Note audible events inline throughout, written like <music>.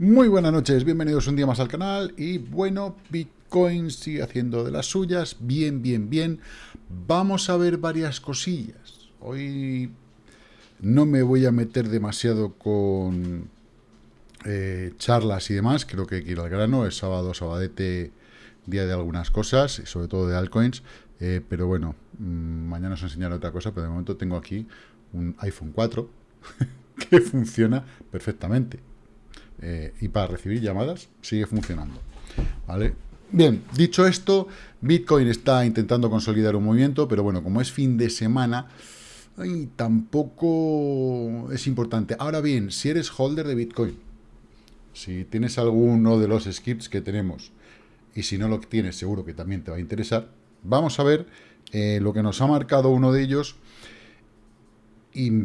Muy buenas noches, bienvenidos un día más al canal y bueno, Bitcoin sigue haciendo de las suyas, bien, bien, bien. Vamos a ver varias cosillas. Hoy no me voy a meter demasiado con eh, charlas y demás, creo que quiero al grano, es sábado, sabadete, día de algunas cosas, sobre todo de altcoins, eh, pero bueno, mm, mañana os enseñaré otra cosa, pero de momento tengo aquí un iPhone 4 <laughs> que funciona perfectamente eh, y para recibir llamadas sigue funcionando. ¿Vale? Bien, dicho esto, Bitcoin está intentando consolidar un movimiento, pero bueno, como es fin de semana, tampoco es importante. Ahora bien, si eres holder de Bitcoin, si tienes alguno de los skips que tenemos, y si no lo tienes, seguro que también te va a interesar, vamos a ver eh, lo que nos ha marcado uno de ellos y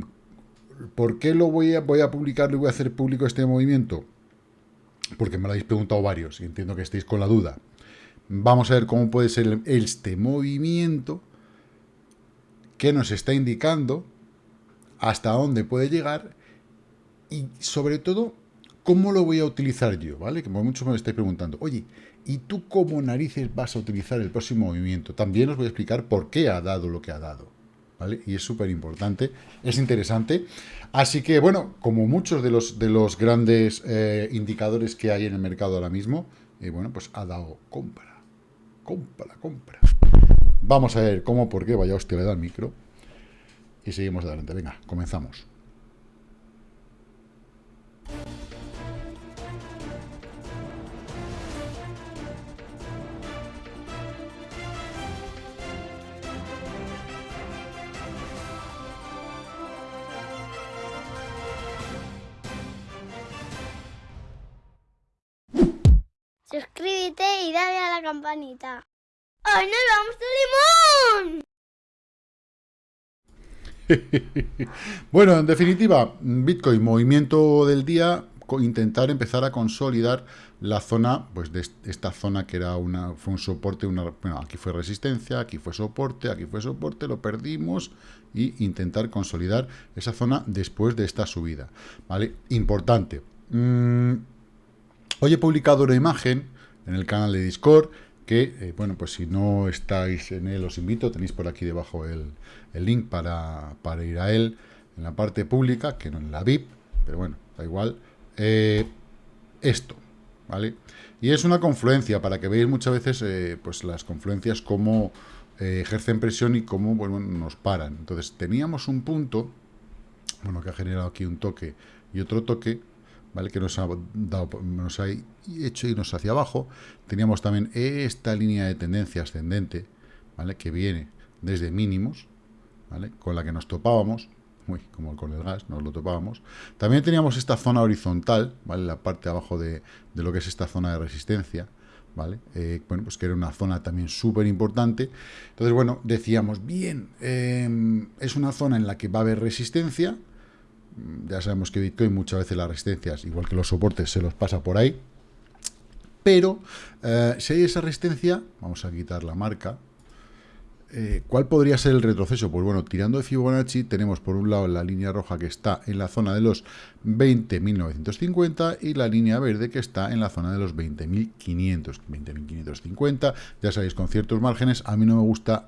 ¿Por qué lo voy a, voy a publicarlo y voy a hacer público este movimiento? Porque me lo habéis preguntado varios y entiendo que estéis con la duda. Vamos a ver cómo puede ser este movimiento que nos está indicando hasta dónde puede llegar y sobre todo cómo lo voy a utilizar yo, ¿vale? Que muchos me estáis preguntando, oye, ¿y tú cómo narices vas a utilizar el próximo movimiento? También os voy a explicar por qué ha dado lo que ha dado. Y es súper importante, es interesante. Así que, bueno, como muchos de los, de los grandes eh, indicadores que hay en el mercado ahora mismo, eh, bueno, pues ha dado compra, compra, compra. Vamos a ver cómo, por qué, vaya hostia, le da el micro. Y seguimos adelante. Venga, comenzamos. Campanita. ¡Ay, nos vamos limón! <laughs> bueno, en definitiva, Bitcoin, movimiento del día, intentar empezar a consolidar la zona, pues de esta zona que era una, fue un soporte, una, bueno, aquí fue resistencia, aquí fue soporte, aquí fue soporte, lo perdimos y intentar consolidar esa zona después de esta subida, ¿vale? Importante. Mm, Hoy he publicado una imagen en el canal de Discord que, eh, bueno, pues si no estáis en él os invito, tenéis por aquí debajo el, link para, ir a él en la parte pública, que no en la VIP, pero bueno, da igual. Eh, esto, ¿vale? Y es una confluencia, para que veáis muchas veces eh, pues las confluencias cómo ejercen presión y cómo bueno, nos paran. Entonces teníamos un punto, bueno, que ha generado aquí un toque y otro toque, que nos ha, dado, nos ha hecho irnos hacia abajo. Teníamos también esta línea de tendencia ascendente, ¿vale? que viene desde mínimos, ¿vale? con la que nos topábamos, Uy, como con el gas, nos lo topábamos. También teníamos esta zona horizontal, ¿vale? La parte de abajo de, lo que es esta zona de resistencia, ¿vale? Eh, bueno, pues que era una zona también súper importante. Entonces, bueno, decíamos, bien, em, es una zona en la que va a haber resistencia, ya sabemos que Bitcoin muchas veces las resistencias, igual que los soportes, se los pasa por ahí. Pero eh, si hay esa resistencia, vamos a quitar la marca. Eh, ¿Cuál podría ser el retroceso? Pues bueno, tirando de Fibonacci tenemos por un lado la línea roja que está en la zona de los 20.950 y la línea verde que está en la zona de los 20.500, 20.550. Ya sabéis, con ciertos márgenes, a mí no me gusta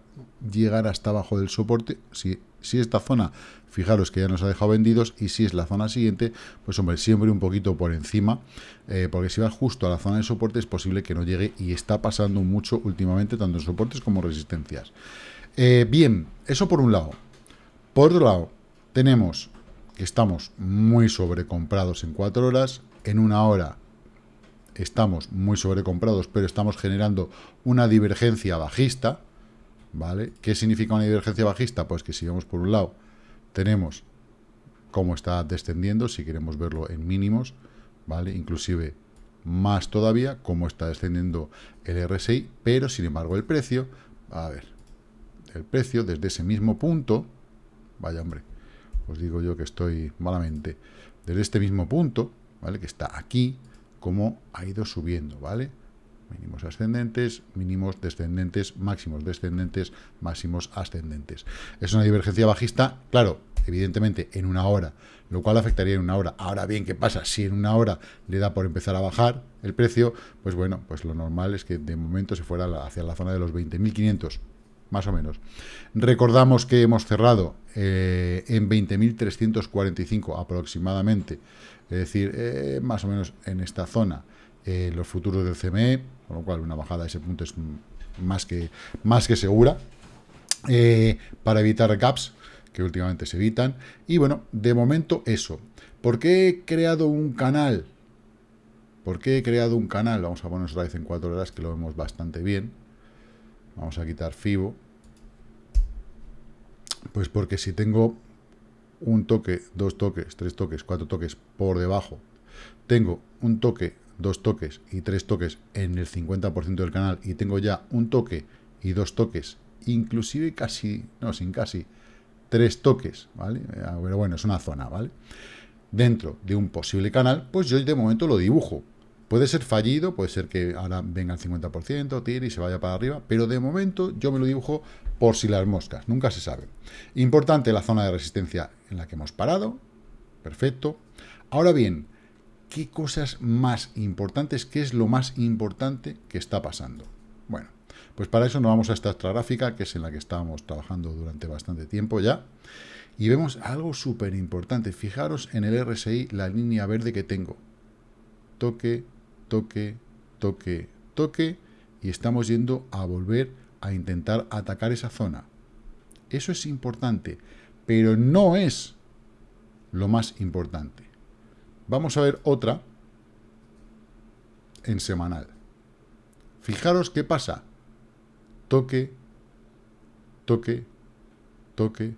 llegar hasta abajo del soporte. Si, si esta zona, fijaros que ya nos ha dejado vendidos, y si es la zona siguiente, pues hombre, siempre un poquito por encima, eh, porque si vas justo a la zona de soporte es posible que no llegue, y está pasando mucho últimamente, tanto en soportes como resistencias. Eh, bien, eso por un lado. Por otro lado, tenemos que estamos muy sobrecomprados en cuatro horas, en una hora estamos muy sobrecomprados, pero estamos generando una divergencia bajista, ¿vale? ¿Qué significa una divergencia bajista? Pues que si vemos por un lado, tenemos cómo está descendiendo, si queremos verlo en mínimos, ¿vale? Inclusive más todavía, cómo está descendiendo el RSI, pero sin embargo el precio, a ver, el precio desde ese mismo punto, vaya hombre, os digo yo que estoy malamente, desde este mismo punto, ¿vale? Que está aquí, cómo ha ido subiendo, ¿vale? Mínimos ascendentes, mínimos descendentes, máximos descendentes, máximos ascendentes. Es una divergencia bajista, claro, evidentemente en una hora, lo cual afectaría en una hora. Ahora bien, ¿qué pasa? Si en una hora le da por empezar a bajar el precio, pues bueno, pues lo normal es que de momento se fuera hacia la zona de los 20.500, más o menos. Recordamos que hemos cerrado eh, en 20.345 aproximadamente, es decir, eh, más o menos en esta zona, eh, los futuros del CME, con lo cual una bajada a ese punto es más que, más que segura, para evitar gaps, que últimamente se evitan. Y bueno, de momento eso. ¿Por qué he creado un canal? ¿Por qué he creado un canal? Vamos a poner otra vez en cuatro horas, que lo vemos bastante bien. Vamos a quitar FIBO. Pues porque si tengo un toque, dos toques, tres toques, cuatro toques por debajo, tengo un toque, dos toques y tres toques en el 50% del canal y tengo ya un toque y dos toques, inclusive casi, no, sin casi, tres toques, ¿vale? Eh, pero bueno, es una zona, ¿vale? Dentro de un posible canal, pues yo de momento lo dibujo. Puede ser fallido, puede ser que ahora venga el 50%, tire y se vaya para arriba, pero de momento yo me lo dibujo por si las moscas, nunca se sabe. Importante la zona de resistencia en la que hemos parado, perfecto. Ahora bien, ¿qué cosas más importantes, qué es lo más importante que está pasando? Bueno, pues para eso nos vamos a esta otra gráfica, que es en la que estábamos trabajando durante bastante tiempo ya, y vemos algo súper importante. Fijaros en el RSI, la línea verde que tengo. Toque, toque, toque, toque, y estamos yendo a volver a intentar atacar esa zona. Eso es importante, pero no es lo más importante. Vamos a ver otra en semanal. Fijaros qué pasa toque, toque, toque,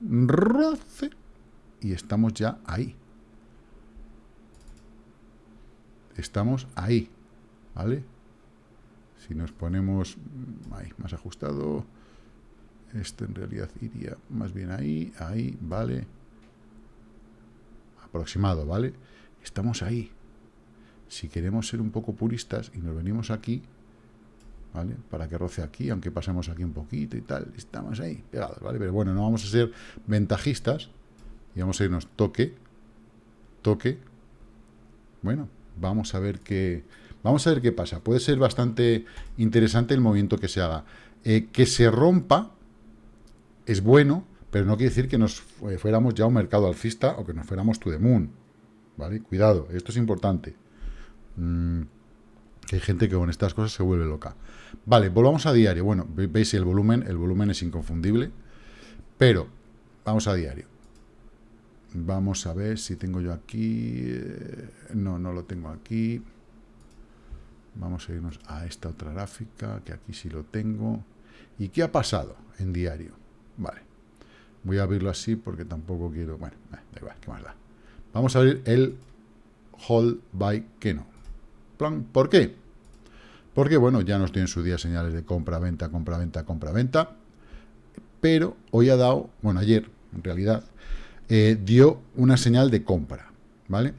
roce, y estamos ya ahí. Estamos ahí, ¿vale? Si nos ponemos ahí, más ajustado, este en realidad iría más bien ahí, ahí, ¿vale? Aproximado, ¿vale? Estamos ahí. Si queremos ser un poco puristas y nos venimos aquí, ¿vale? Para que roce aquí, aunque pasemos aquí un poquito y tal, estamos ahí pegados, ¿vale? Pero bueno, no vamos a ser ventajistas y vamos a irnos toque, toque. Bueno, vamos a ver qué, vamos a ver qué pasa. Puede ser bastante interesante el movimiento que se haga. Eh, que se rompa es bueno, pero no quiere decir que nos fuéramos ya a un mercado alcista o que nos fuéramos to the moon, ¿vale? Cuidado, esto es importante. Mm, hay gente que con estas cosas se vuelve loca. Vale, volvamos a diario. Bueno, veis el volumen, el volumen es inconfundible, pero vamos a diario. Vamos a ver si tengo yo aquí... Eh, no, no lo tengo aquí. Vamos a irnos a esta otra gráfica, que aquí sí lo tengo. ¿Y qué ha pasado en diario? Vale. Voy a abrirlo así porque tampoco quiero... Bueno, eh, da igual, ¿qué más da? Vamos a abrir el Hold by Keno. ¿Por qué? Porque, bueno, ya nos tienen su día señales de compra-venta, compra-venta, compra-venta, pero hoy ha dado, bueno, ayer, en realidad, eh, dio una señal de compra, ¿vale?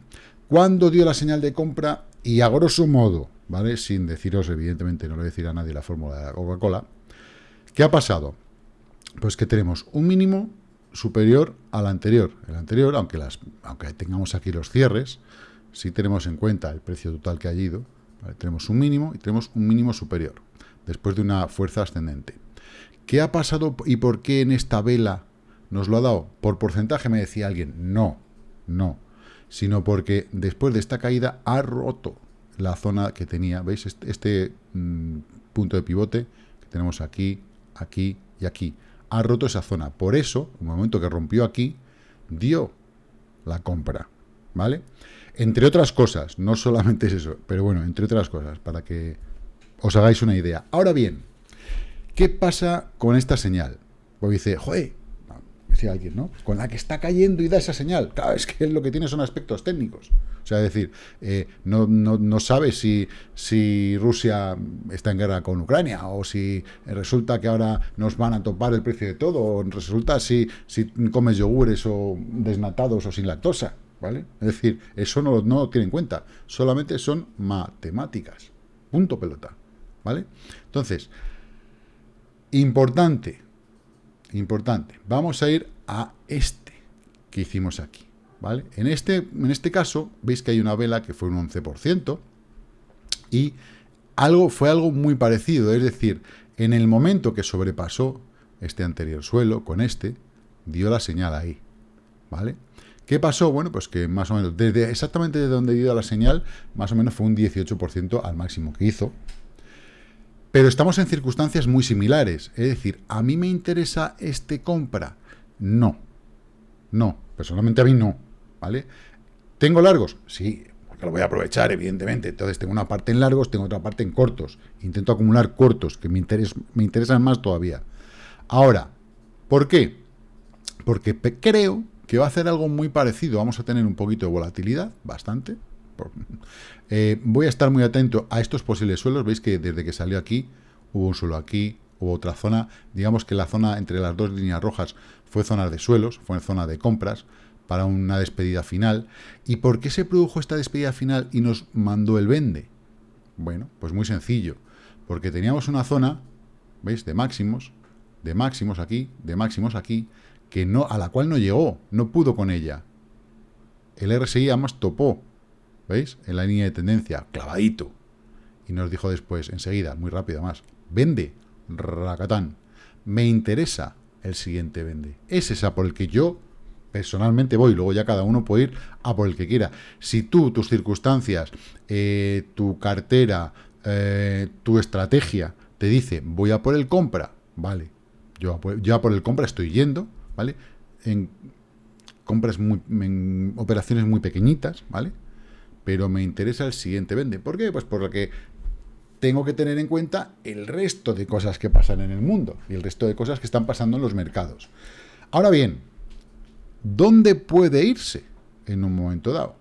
¿Cuándo dio la señal de compra? Y a grosso modo, ¿vale? Sin deciros, evidentemente, no le decir a nadie la fórmula de la Coca-Cola. ¿Qué ha pasado? Pues que tenemos un mínimo superior al anterior. El anterior, aunque, las, aunque tengamos aquí los cierres, si tenemos en cuenta el precio total que ha ido, tenemos un mínimo y tenemos un mínimo superior, después de una fuerza ascendente. ¿Qué ha pasado y por qué en esta vela nos lo ha dado? Por porcentaje me decía alguien, no, no, sino porque después de esta caída ha roto la zona que tenía, ¿veis? Este, este mm, punto de pivote que tenemos aquí, aquí y aquí, ha roto esa zona. Por eso, en el momento que rompió aquí, dio la compra, ¿vale? Entre otras cosas, no solamente es eso, pero bueno, entre otras cosas, para que os hagáis una idea. Ahora bien, ¿qué pasa con esta señal? Pues dice, joder, decía alguien, ¿no? Con la que está cayendo y da esa señal. Claro, es que lo que tiene son aspectos técnicos. O sea, es decir, eh, no, no, sabe si, si Rusia está en guerra con Ucrania, o si resulta que ahora nos van a topar el precio de todo, o resulta si, si comes yogures o desnatados o sin lactosa. ¿vale? Es decir, eso no, no lo tiene en cuenta, solamente son matemáticas, punto pelota, ¿vale? Entonces, importante, importante, vamos a ir a este que hicimos aquí, ¿vale? En este, en este caso, veis que hay una vela que fue un 11%, y algo, fue algo muy parecido, es decir, en el momento que sobrepasó este anterior suelo con este, dio la señal ahí, ¿vale? ¿Qué pasó? Bueno, pues que más o menos, desde exactamente de donde dio la señal, más o menos fue un 18% al máximo que hizo. Pero estamos en circunstancias muy similares. Es decir, ¿a mí me interesa este compra? No. No. Personalmente a mí no. ¿Vale? ¿Tengo largos? Sí, porque lo voy a aprovechar, evidentemente. Entonces tengo una parte en largos, tengo otra parte en cortos. Intento acumular cortos, que me, me interesan más todavía. Ahora, ¿por qué? Porque creo que va a hacer algo muy parecido. Vamos a tener un poquito de volatilidad, bastante. Eh, voy a estar muy atento a estos posibles suelos. Veis que desde que salió aquí, hubo un suelo aquí, hubo otra zona. Digamos que la zona entre las dos líneas rojas fue zona de suelos, fue zona de compras para una despedida final. ¿Y por qué se produjo esta despedida final y nos mandó el vende? Bueno, pues muy sencillo. Porque teníamos una zona, ¿veis? De máximos, de máximos aquí, de máximos aquí, que no, a la cual no llegó, no pudo con ella. El RSI además topó, ¿veis? En la línea de tendencia, clavadito. Y nos dijo después, enseguida, muy rápido más, vende, racatán. Me interesa el siguiente vende. Es esa por el que yo personalmente voy, luego ya cada uno puede ir a por el que quiera. Si tú, tus circunstancias, eh, tu cartera, eh, tu estrategia te dice, voy a por el compra, vale, yo ya por el compra estoy yendo, ¿vale? En compras muy, en operaciones muy pequeñitas, ¿vale? Pero me interesa el siguiente vende. ¿Por qué? Pues por lo que tengo que tener en cuenta el resto de cosas que pasan en el mundo y el resto de cosas que están pasando en los mercados. Ahora bien, ¿dónde puede irse en un momento dado?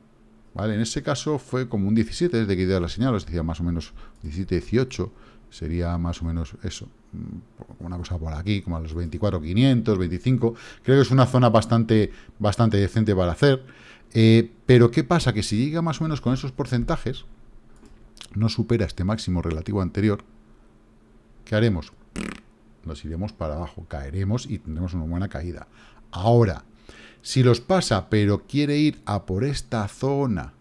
¿Vale? En ese caso fue como un 17, desde que dio la señal, os decía más o menos 17, 18, sería más o menos eso, mm, una cosa por aquí, como a los 24, 500, 25, creo que es una zona bastante, bastante decente para hacer, eh, pero ¿qué pasa? Que si llega más o menos con esos porcentajes, no supera este máximo relativo anterior, ¿qué haremos? Nos iremos para abajo, caeremos y tendremos una buena caída. Ahora, si los pasa, pero quiere ir a por esta zona,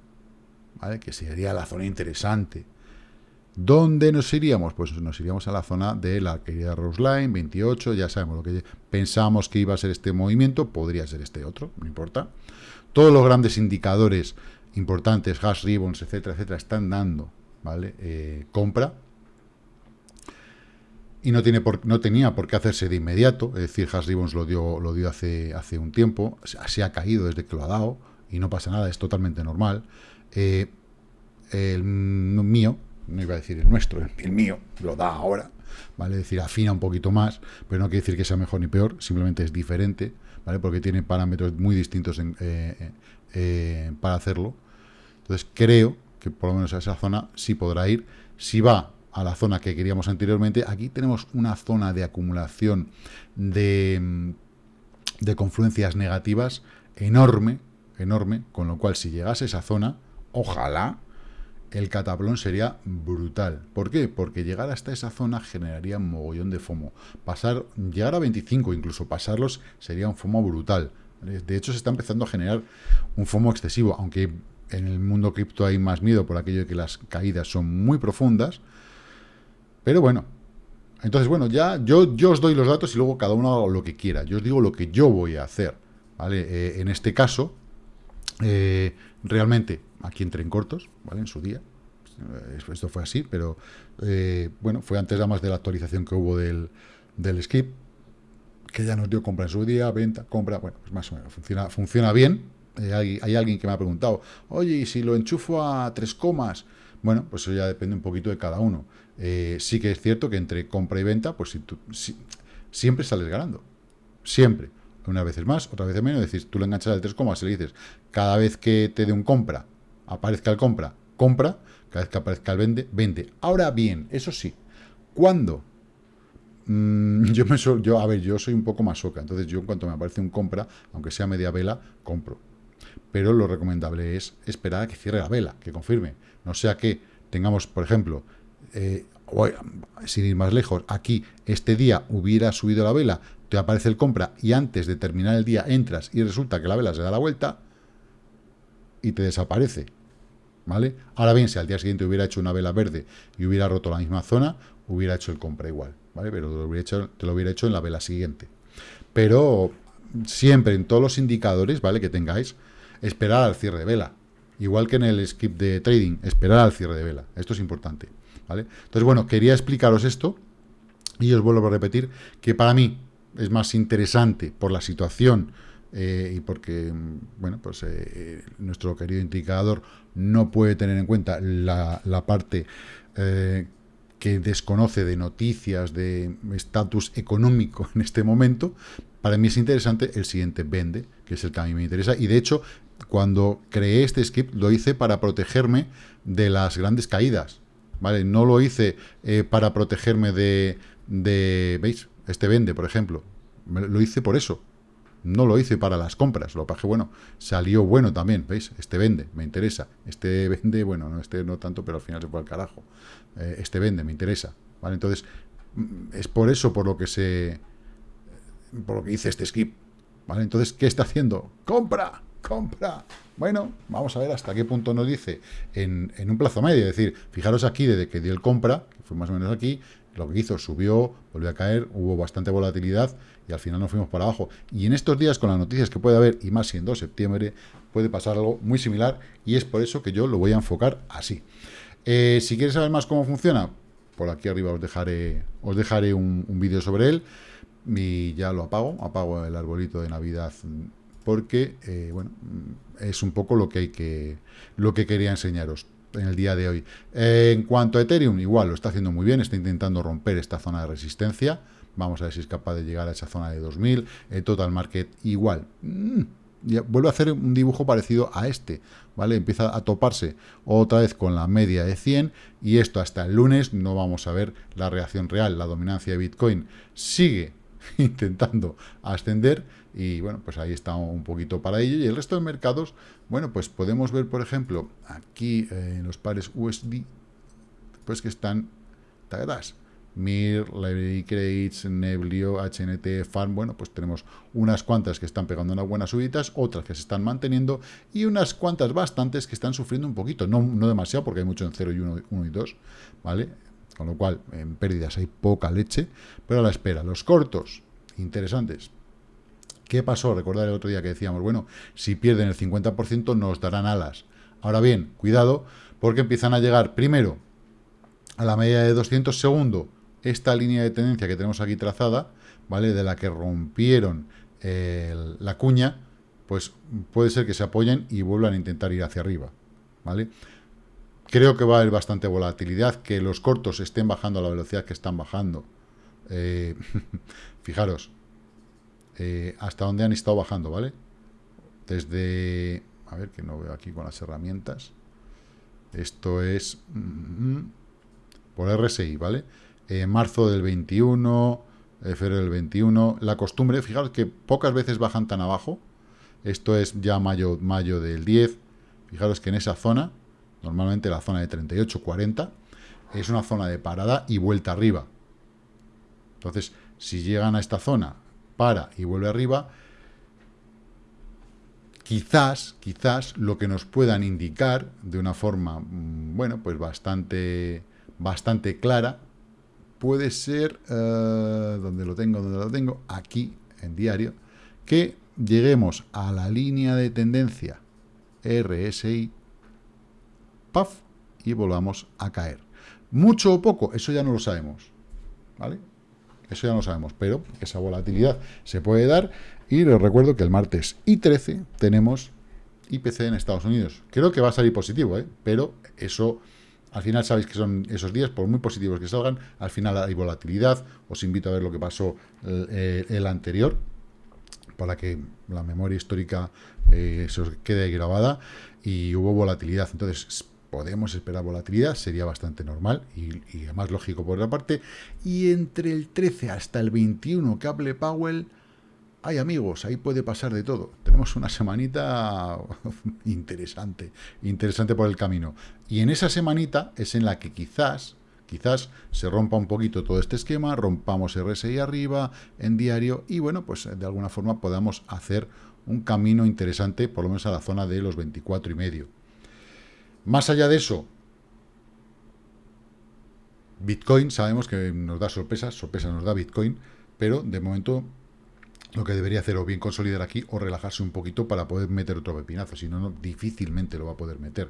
¿vale? que sería la zona interesante, ¿Dónde nos iríamos? Pues nos iríamos a la zona de la querida Roseline, 28, ya sabemos lo que pensamos que iba a ser este movimiento, podría ser este otro, no importa. Todos los grandes indicadores importantes, hash ribbons, etcétera, etcétera, están dando, ¿vale? Eh, compra. Y no, tiene por, no tenía por qué hacerse de inmediato, es decir, hash ribbons lo dio, lo dio hace, hace un tiempo, se ha caído desde que lo ha dado, y no pasa nada, es totalmente normal. Eh, el mío, no iba a decir el nuestro, el mío, lo da ahora, ¿vale? Es decir, afina un poquito más, pero no quiere decir que sea mejor ni peor, simplemente es diferente, ¿vale? Porque tiene parámetros muy distintos eh, eh, eh, para hacerlo. Entonces, creo que por lo menos a esa zona sí podrá ir. Si va a la zona que queríamos anteriormente, aquí tenemos una zona de acumulación de, de confluencias negativas enorme, enorme, con lo cual si llegase a esa zona, ojalá, el cataplón sería brutal. ¿Por qué? Porque llegar hasta esa zona generaría un mogollón de FOMO. Pasar, llegar a 25, incluso pasarlos, sería un FOMO brutal. De hecho, se está empezando a generar un FOMO excesivo, aunque en el mundo cripto hay más miedo por aquello de que las caídas son muy profundas. Pero bueno, entonces, bueno, ya yo, yo os doy los datos y luego cada uno haga lo que quiera. Yo os digo lo que yo voy a hacer. ¿vale? Eh, en este caso, eh, realmente aquí entré en cortos, ¿vale? En su día. Eh, esto fue así, pero eh, bueno, fue antes además de la actualización que hubo del, del skip, que ya nos dio compra en su día, venta, compra, bueno, pues más o menos, funciona, funciona bien. Eh, hay, alguien que me ha preguntado, oye, ¿y si lo enchufo a tres comas? Bueno, pues eso ya depende un poquito de cada uno. sí que es cierto que entre compra y venta, pues si tú, siempre sales ganando. Siempre. Una vez más, otra vez menos. Es decir, tú le enganchas al tres comas y le dices, cada vez que te dé un compra, aparezca el compra, compra, cada vez que aparezca el vende, vende. Ahora bien, eso sí, ¿cuándo? Mm, <laughs> yo, me yo, a ver, yo soy un poco más soca, entonces yo en cuanto me aparece un compra, aunque sea media vela, compro. Pero lo recomendable es esperar a que cierre la vela, que confirme. No sea que tengamos, por ejemplo, eh, sin ir más lejos, aquí este día hubiera subido la vela, te aparece el compra y antes de terminar el día entras y resulta que la vela se da la vuelta y te desaparece. ¿Vale? Ahora bien, si al día siguiente hubiera hecho una vela verde y hubiera roto la misma zona, hubiera hecho el compra igual, ¿vale? Pero te lo hubiera hecho, en la vela siguiente. Pero siempre en todos los indicadores, ¿vale? Que tengáis, esperar al cierre de vela. Igual que en el skip de trading, esperar al cierre de vela. Esto es importante, ¿vale? Entonces, bueno, quería explicaros esto y os vuelvo a repetir que para mí es más interesante por la situación eh, y porque, bueno, pues eh, nuestro querido indicador no puede tener en cuenta la, parte eh, que desconoce de noticias, de estatus económico en este momento, para mí es interesante el siguiente vende, que es el que a mí me interesa, y de hecho, cuando creé este script, lo hice para protegerme de las grandes caídas, ¿vale? No lo hice para protegerme de, de, ¿veis? Este vende, por ejemplo, lo hice por eso, no lo hice para las compras, lo que bueno, salió bueno también, ¿veis? Este vende, me interesa. Este <laughs> vende, bueno, no, este no tanto, pero al final se fue al carajo. Eh, este vende, me interesa, ¿vale? Entonces, mm, es por eso por lo que se... por lo que hice este skip, ¿vale? Entonces, ¿qué está haciendo? ¡Compra! ¡Compra! Bueno, vamos a ver hasta qué punto nos dice en, en un plazo medio. Es decir, fijaros aquí, desde que dio el compra, que fue más o menos aquí, lo que hizo, subió, volvió a caer, hubo bastante volatilidad y al final nos fuimos para abajo. Y en estos días, con las noticias que puede haber, y más siendo septiembre, puede pasar algo muy similar y es por eso que yo lo voy a enfocar así. Eh, si quieres saber más cómo funciona, por aquí arriba os dejaré, os dejaré un, vídeo sobre él y ya lo apago, apago el arbolito de Navidad porque, eh, bueno, es un poco lo que, hay que, lo que quería enseñaros en el día de hoy. En cuanto a Ethereum, igual lo está haciendo muy bien, está intentando romper esta zona de resistencia. Vamos a ver si es capaz de llegar a esa zona de 2000. El total market igual. Mm, vuelve a hacer un dibujo parecido a este, ¿vale? Empieza a toparse otra vez con la media de 100 y esto hasta el lunes no vamos a ver la reacción real. La dominancia de Bitcoin sigue <laughs> intentando ascender y bueno, pues ahí está un poquito para ello. Y el resto de mercados, bueno, pues podemos ver, por ejemplo, aquí eh, los pares USD, pues que están tagadas. MIR, Library Credits, Neblio, HNT, Farm, bueno, pues tenemos unas cuantas que están pegando unas buenas subidas, otras que se están manteniendo y unas cuantas bastantes que están sufriendo un poquito, no, no demasiado porque hay mucho en 0 y 1, 1 y 2, ¿vale? Con lo cual, en pérdidas hay poca leche, pero a la espera. Los cortos, interesantes, ¿Qué pasó? Recordar el otro día que decíamos, bueno, si pierden el 50% nos darán alas. Ahora bien, cuidado, porque empiezan a llegar primero a la media de 200 segundos esta línea de tendencia que tenemos aquí trazada, ¿vale? De la que rompieron la cuña, pues puede ser que se apoyen y vuelvan a intentar ir hacia arriba, ¿vale? Creo que va a haber bastante volatilidad, que los cortos estén bajando a la velocidad que están bajando. Eh, <laughs> fijaros, eh, hasta donde han estado bajando, ¿vale? Desde, a ver, que no veo aquí con las herramientas. Esto es mm, por RSI, ¿vale? Eh, marzo del 21, eh, febrero del 21. La costumbre, fijaros que pocas veces bajan tan abajo. Esto es ya mayo, mayo del 10. Fijaros que en esa zona, normalmente la zona de 38, 40, es una zona de parada y vuelta arriba. Entonces, si llegan a esta zona para y vuelve arriba, quizás, quizás lo que nos puedan indicar de una forma, mm, bueno, pues bastante, bastante clara, puede ser, uh, donde lo tengo, donde lo tengo, aquí en diario, que lleguemos a la línea de tendencia RSI, puff, y volvamos a caer. Mucho o poco, eso ya no lo sabemos, ¿vale? Eso ya no sabemos, pero esa volatilidad se puede dar. Y les recuerdo que el martes y 13 tenemos IPC en Estados Unidos. Creo que va a salir positivo, ¿eh? pero eso, al final sabéis que son esos días, por muy positivos que salgan, al final hay volatilidad. Os invito a ver lo que pasó el, el anterior, para que la memoria histórica eh, se os quede grabada. Y hubo volatilidad. Entonces, podemos esperar volatilidad, sería bastante normal y, y más lógico por otra parte. Y entre el 13 hasta el 21 que Powell, hay amigos, ahí puede pasar de todo. Tenemos una semanita <laughs> interesante, interesante por el camino. Y en esa semanita es en la que quizás, quizás se rompa un poquito todo este esquema, rompamos RSI arriba en diario y bueno, pues de alguna forma podamos hacer un camino interesante, por lo menos a la zona de los 24 y medio. Más allá de eso, Bitcoin sabemos que nos da sorpresas, sorpresas nos da Bitcoin, pero de momento lo que debería hacer o bien consolidar aquí o relajarse un poquito para poder meter otro pepinazo, si no, difícilmente lo va a poder meter.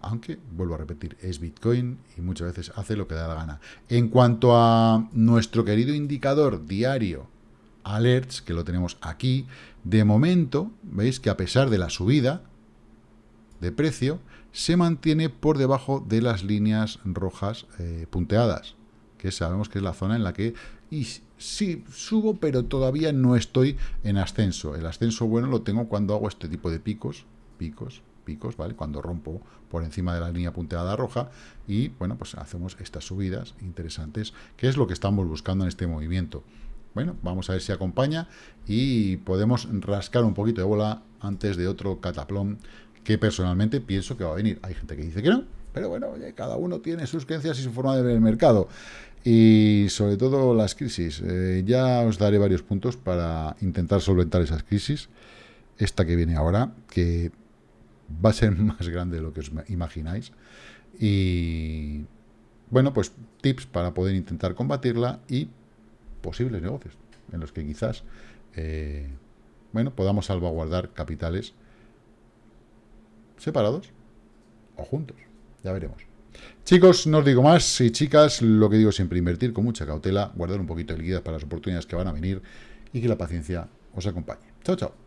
Aunque, vuelvo a repetir, es Bitcoin y muchas veces hace lo que da la gana. En cuanto a nuestro querido indicador diario, alerts, que lo tenemos aquí, de momento, veis que a pesar de la subida de precio, se mantiene por debajo de las líneas rojas eh, punteadas, que sabemos que es la zona en la que y sí, subo, pero todavía no estoy en ascenso. El ascenso bueno lo tengo cuando hago este tipo de picos, picos, picos, ¿vale? Cuando rompo por encima de la línea punteada roja y, bueno, pues hacemos estas subidas interesantes, que es lo que estamos buscando en este movimiento. Bueno, vamos a ver si acompaña y podemos rascar un poquito de bola antes de otro cataplón que personalmente pienso que va a venir. Hay gente que dice que no, pero bueno, cada uno tiene sus creencias y su forma de ver el mercado. Y sobre todo las crisis. Eh, ya os daré varios puntos para intentar solventar esas crisis. Esta que viene ahora, que va a ser <laughs> más grande de lo que os imagináis. Y bueno, pues tips para poder intentar combatirla y posibles negocios en los que quizás eh, bueno, podamos salvaguardar capitales separados o juntos. Ya veremos. Chicos, no os digo más, y chicas, lo que digo siempre, invertir con mucha cautela, guardar un poquito de liquidez para las oportunidades que van a venir y que la paciencia os acompañe. Chao, chao.